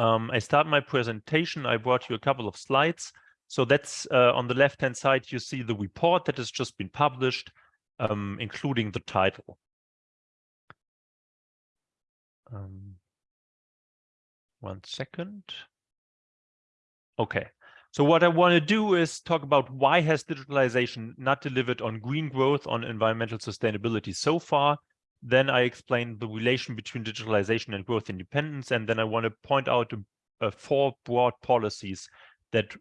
Um, I start my presentation. I brought you a couple of slides. So that's uh, on the left-hand side, you see the report that has just been published, um, including the title. Um, one second. Okay. So what I want to do is talk about why has digitalization not delivered on green growth, on environmental sustainability so far. Then I explain the relation between digitalization and growth independence. And then I want to point out uh, four broad policies that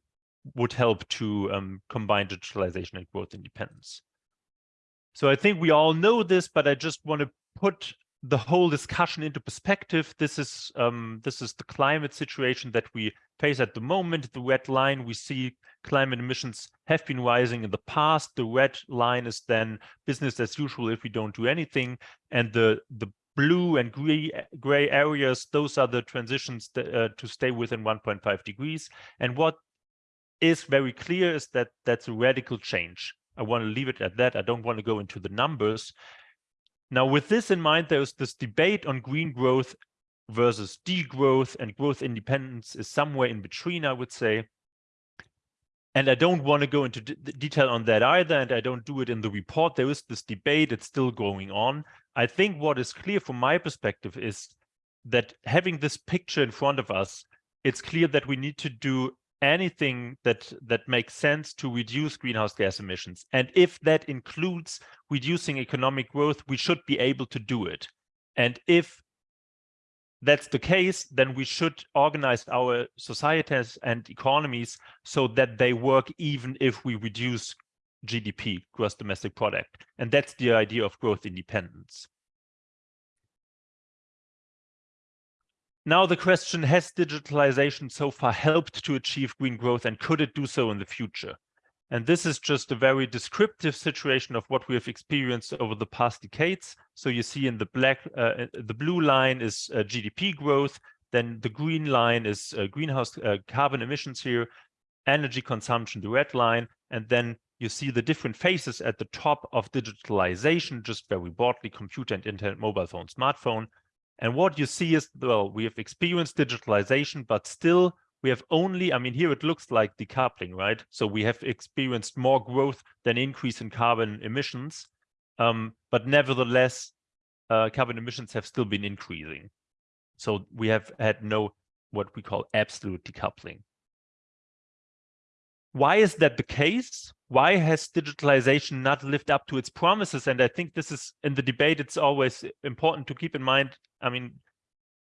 would help to um, combine digitalization and growth independence. So I think we all know this, but I just want to put the whole discussion into perspective. This is um, this is the climate situation that we face at the moment. The red line, we see climate emissions have been rising in the past. The red line is then business as usual if we don't do anything. And the, the blue and gray, gray areas, those are the transitions uh, to stay within 1.5 degrees. And what is very clear is that that's a radical change. I want to leave it at that. I don't want to go into the numbers. Now, with this in mind, there's this debate on green growth versus degrowth and growth independence is somewhere in between, I would say. And I don't want to go into detail on that either, and I don't do it in the report. There is this debate, it's still going on. I think what is clear from my perspective is that having this picture in front of us, it's clear that we need to do anything that that makes sense to reduce greenhouse gas emissions. And if that includes reducing economic growth, we should be able to do it. And if that's the case, then we should organize our societies and economies so that they work even if we reduce GDP, gross domestic product. And that's the idea of growth independence. Now the question, has digitalization so far helped to achieve green growth and could it do so in the future? And this is just a very descriptive situation of what we have experienced over the past decades. So you see in the black, uh, the blue line is uh, GDP growth, then the green line is uh, greenhouse uh, carbon emissions here, energy consumption, the red line, and then you see the different phases at the top of digitalization, just very broadly, computer and internet, mobile phone, smartphone, and what you see is, well, we have experienced digitalization, but still we have only, I mean, here it looks like decoupling, right? So we have experienced more growth than increase in carbon emissions. Um, but nevertheless, uh, carbon emissions have still been increasing. So we have had no, what we call absolute decoupling. Why is that the case? Why has digitalization not lived up to its promises? And I think this is in the debate, it's always important to keep in mind. I mean,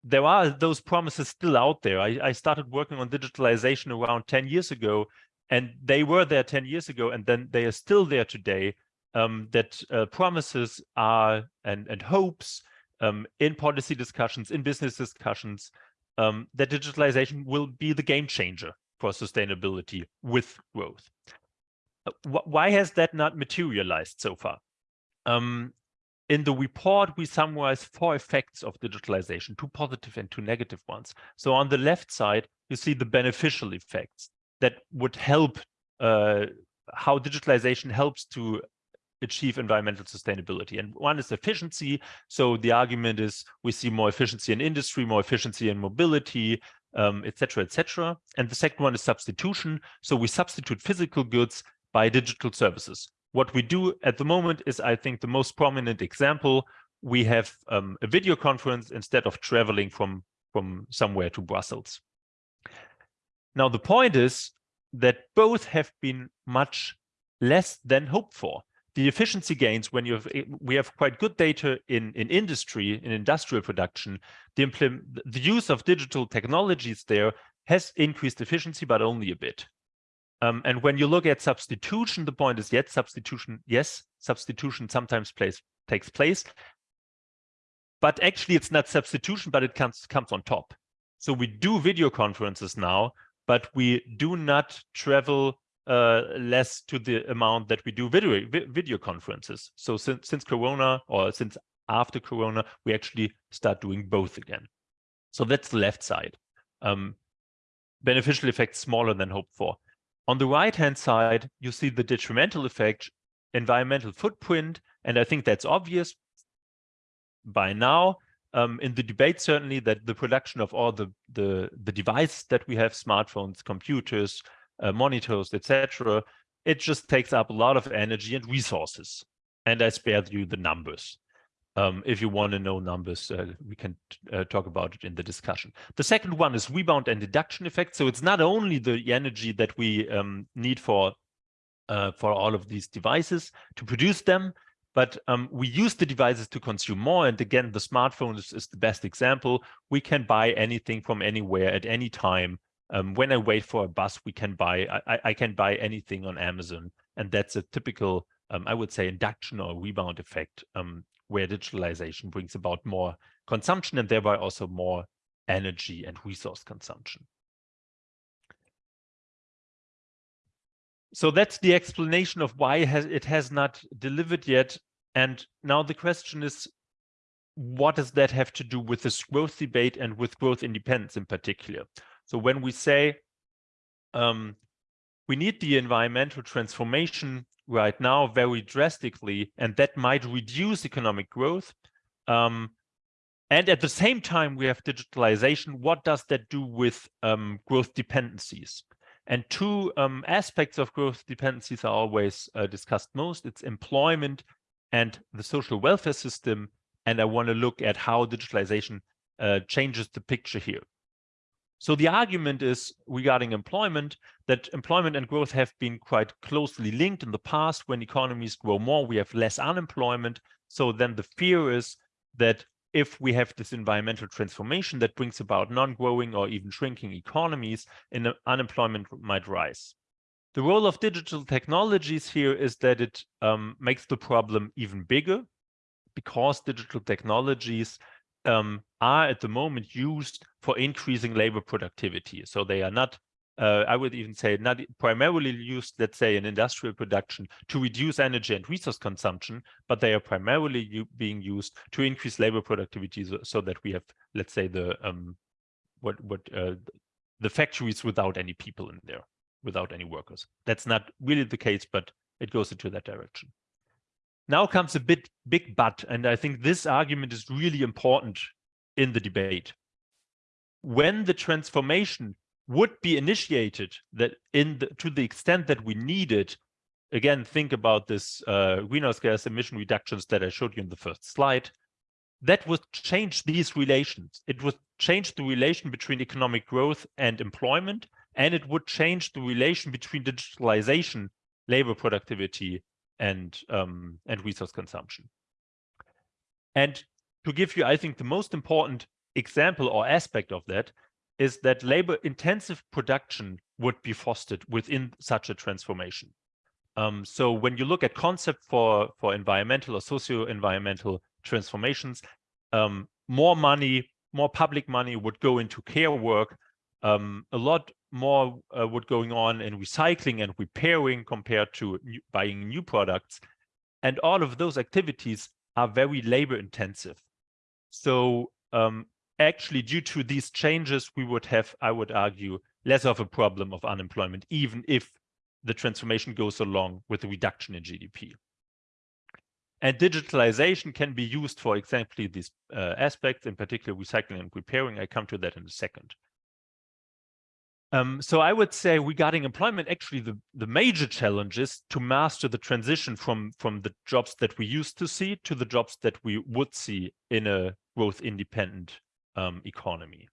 there are those promises still out there. I, I started working on digitalization around 10 years ago, and they were there 10 years ago, and then they are still there today. Um, that uh, promises are and, and hopes um, in policy discussions, in business discussions, um, that digitalization will be the game changer for sustainability with growth. Uh, why has that not materialized so far? Um, in the report, we summarize four effects of digitalization, two positive and two negative ones. So on the left side, you see the beneficial effects that would help uh, how digitalization helps to achieve environmental sustainability. And one is efficiency. So the argument is we see more efficiency in industry, more efficiency in mobility, um, et cetera, et cetera. And the second one is substitution. So we substitute physical goods by digital services. What we do at the moment is, I think, the most prominent example. We have um, a video conference instead of traveling from, from somewhere to Brussels. Now, the point is that both have been much less than hoped for the efficiency gains when you have eh, we have quite good data in in industry in industrial production the implement the use of digital technologies there has increased efficiency but only a bit. Um, and when you look at substitution the point is yet substitution yes substitution sometimes plays takes place. But actually it's not substitution but it comes comes on top. So we do video conferences now but we do not travel uh, less to the amount that we do video video conferences. So since since Corona or since after Corona, we actually start doing both again. So that's the left side. Um, beneficial effects smaller than hoped for. On the right hand side, you see the detrimental effect, environmental footprint, and I think that's obvious by now. um, in the debate certainly that the production of all the the the devices that we have, smartphones, computers, uh, monitors, etc., it just takes up a lot of energy and resources. And I spared you the numbers. Um, if you want to know numbers, uh, we can uh, talk about it in the discussion. The second one is rebound and induction effect. So it's not only the energy that we um, need for uh, for all of these devices to produce them, but um, we use the devices to consume more. And again, the smartphone is, is, the best example. We can buy anything from anywhere at any time. Um, when I wait for a bus, we can buy, I, I, can buy anything on Amazon. And that's a typical, um, I would say, induction or rebound effect um, where digitalization brings about more consumption and thereby also more energy and resource consumption. So that's the explanation of why it has, it has not delivered yet. And now the question is, what does that have to do with this growth debate and with growth independence in particular? So when we say um, we need the environmental transformation right now very drastically, and that might reduce economic growth. Um, and at the same time, we have digitalization. What does that do with um, growth dependencies? And two um, aspects of growth dependencies are always uh, discussed most. It's employment and the social welfare system. And I want to look at how digitalization uh, changes the picture here. So the argument is regarding employment that employment and growth have been quite closely linked in the past. When economies grow more, we have less unemployment. So then the fear is that if we have this environmental transformation that brings about non-growing or even shrinking economies, and unemployment might rise. The role of digital technologies here is that it um, makes the problem even bigger because digital technologies um, are at the moment used for increasing labor productivity. So they are not, uh, I would even say, not primarily used, let's say, in industrial production to reduce energy and resource consumption, but they are primarily being used to increase labor productivity so, so, that we have, let's say, the um, what what uh, the factories without any people in there, without any workers. That's not really the case, but it goes into that direction. Now comes a bit big but, and I think this argument is really important in the debate. When the transformation would be initiated that in the, to the extent that we need it, again, think about this uh, greenhouse gas emission reductions that I showed you in the first slide, that would change these relations. It would change the relation between economic growth and employment, and it would change the relation between digitalization, labor productivity, and um, and resource consumption. And to give you, I think, the most important example or aspect of that is that labor intensive production would be fostered within such a transformation. Um, so when you look at concept for, for environmental or socio-environmental transformations, um, more money, more public money would go into care work. Um, a lot more uh, would going on in recycling and repairing compared to new, buying new products. And all of those activities are very labor intensive. So um, actually, due to these changes, we would have, I would argue, less of a problem of unemployment, even if the transformation goes along with a reduction in GDP. And digitalization can be used for exactly these uh, aspects, in particular recycling and repairing. I come to that in a second. Um, so I would say regarding employment, actually the, the major challenge is to master the transition from, from the jobs that we used to see to the jobs that we would see in a growth independent um, economy.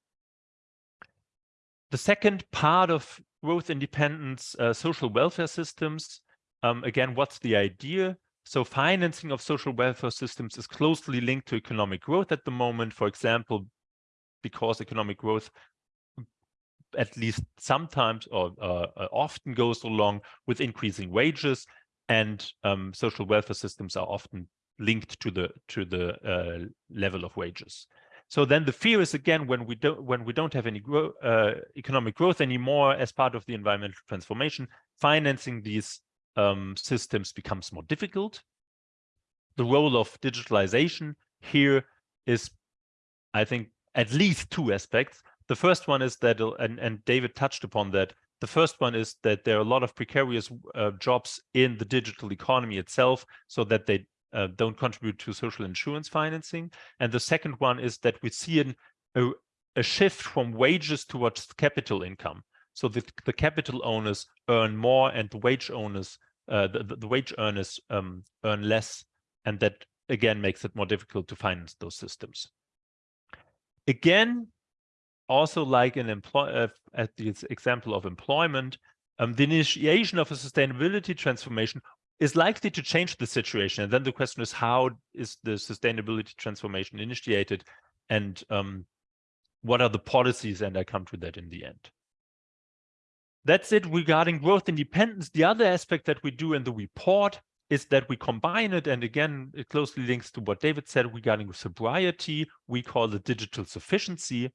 The second part of growth independence, uh, social welfare systems. Um, again, what's the idea? So financing of social welfare systems is closely linked to economic growth at the moment. For example, because economic growth at least sometimes or uh, uh, often goes along with increasing wages and um, social welfare systems are often linked to the to the uh, level of wages. So then the fear is again when we don't when we don't have any grow, uh, economic growth anymore as part of the environmental transformation, financing these um, systems becomes more difficult. The role of digitalization here is, I think, at least two aspects. The first one is that, uh, and, and David touched upon that, the first one is that there are a lot of precarious uh, jobs in the digital economy itself, so that they uh, don't contribute to social insurance financing. And the second one is that we see an, a, a shift from wages towards capital income. So the, the capital owners earn more and the wage owners, uh, the, the, wage earners um, earn less. And that again makes it more difficult to finance those systems. Again, also like an employ uh, at the example of employment, um, the initiation of a sustainability transformation is likely to change the situation. And then the question is, how is the sustainability transformation initiated? And um, what are the policies? And I come to that in the end. That's it regarding growth independence. The other aspect that we do in the report is that we combine it. And again, it closely links to what David said regarding sobriety. We call it digital sufficiency.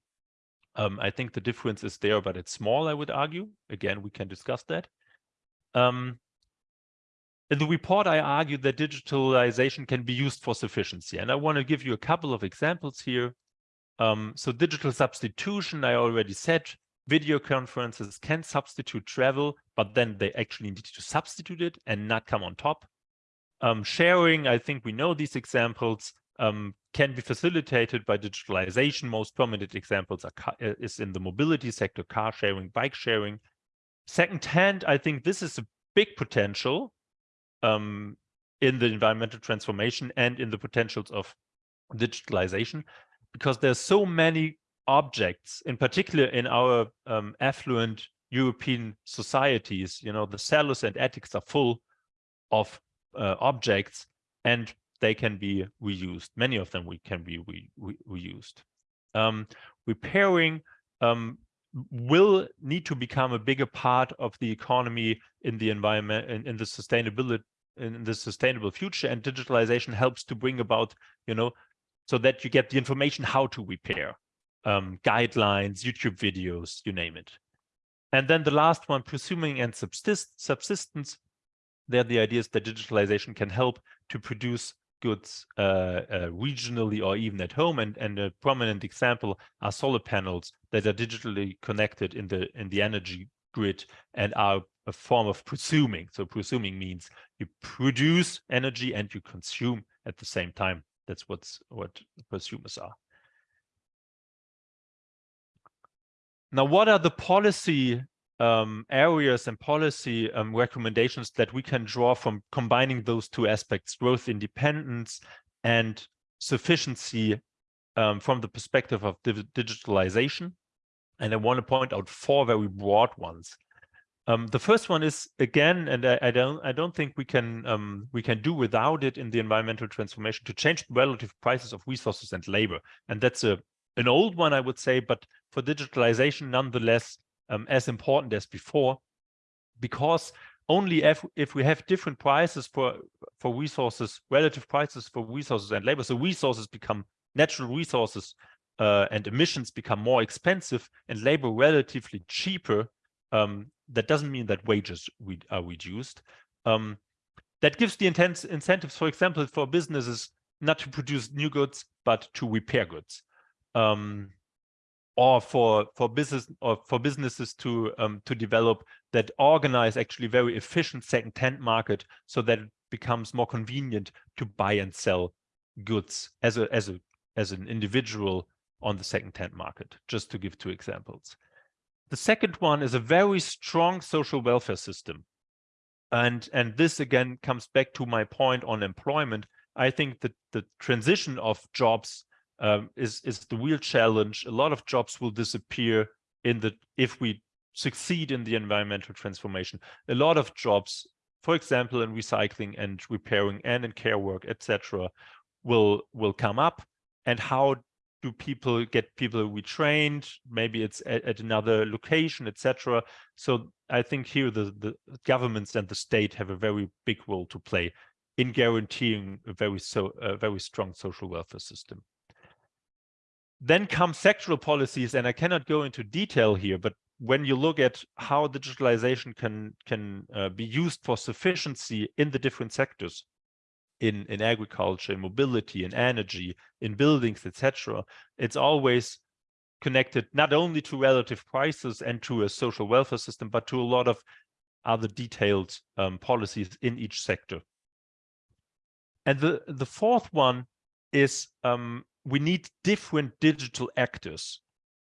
Um, I think the difference is there, but it's small, I would argue. Again, we can discuss that. Um, in the report, I argue that digitalization can be used for sufficiency. And I want to give you a couple of examples here. Um, so digital substitution, I already said, video conferences can substitute travel, but then they actually need to substitute it and not come on top. Um, sharing, I think we know these examples um, can be facilitated by digitalization. Most prominent examples are uh, is in the mobility sector, car sharing, bike sharing. Secondhand, I think this is a big potential um, in the environmental transformation and in the potentials of digitalization, because there's so many objects, in particular in our um, affluent European societies, you know, the cellus and attics are full of uh, objects and they can be reused. Many of them we can be re re reused. Um, repairing um, will need to become a bigger part of the economy in the environment in, in the sustainability in the sustainable future and digitalization helps to bring about you know so that you get the information how to repair um, guidelines youtube videos you name it and then the last one prosuming and subsist subsistence there the idea is that digitalization can help to produce goods uh, uh, regionally or even at home. And, and a prominent example are solar panels that are digitally connected in the in the energy grid and are a form of prosuming. So prosuming means you produce energy and you consume at the same time. That's what's what prosumers are. Now, what are the policy um, areas and policy um, recommendations that we can draw from combining those two aspects, growth independence and sufficiency um, from the perspective of digitalization. And I want to point out four very broad ones. Um, the first one is again, and I, I, don't, I don't think we can um, we can do without it in the environmental transformation to change relative prices of resources and labor, and that's a an old one, I would say, but for digitalization, nonetheless, um, as important as before, because only if, if we have different prices for, for resources, relative prices for resources and labor, so resources become natural resources uh, and emissions become more expensive and labor relatively cheaper, um, that doesn't mean that wages re are reduced. Um, that gives the intense incentives, for example, for businesses not to produce new goods, but to repair goods. Um, or for for business or for businesses to um, to develop that organize actually very efficient second-hand market so that it becomes more convenient to buy and sell goods as a as a as an individual on the second-hand market just to give two examples. The second one is a very strong social welfare system. And and this again comes back to my point on employment. I think that the transition of jobs um, is is the real challenge. A lot of jobs will disappear in the if we succeed in the environmental transformation. A lot of jobs, for example, in recycling and repairing and in care work, etc., will will come up. And how do people get people retrained? Maybe it's at, at another location, etc. So I think here the the governments and the state have a very big role to play in guaranteeing a very so a very strong social welfare system. Then come sectoral policies, and I cannot go into detail here, but when you look at how digitalization can can uh, be used for sufficiency in the different sectors, in in agriculture, in mobility, in energy, in buildings, etc., it's always connected not only to relative prices and to a social welfare system, but to a lot of other detailed um, policies in each sector. And the, the fourth one is um, we need different digital actors.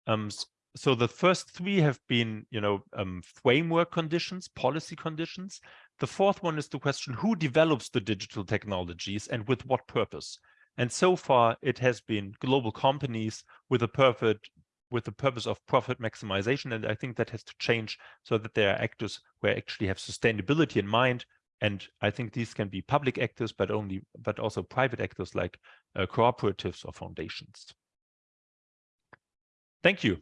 Um, so the first three have been, you know, um, framework conditions, policy conditions. The fourth one is the question, who develops the digital technologies and with what purpose? And so far, it has been global companies with a perfect with the purpose of profit maximization. And I think that has to change so that there are actors who actually have sustainability in mind. And I think these can be public actors, but only, but also private actors like uh, cooperatives or foundations. Thank you.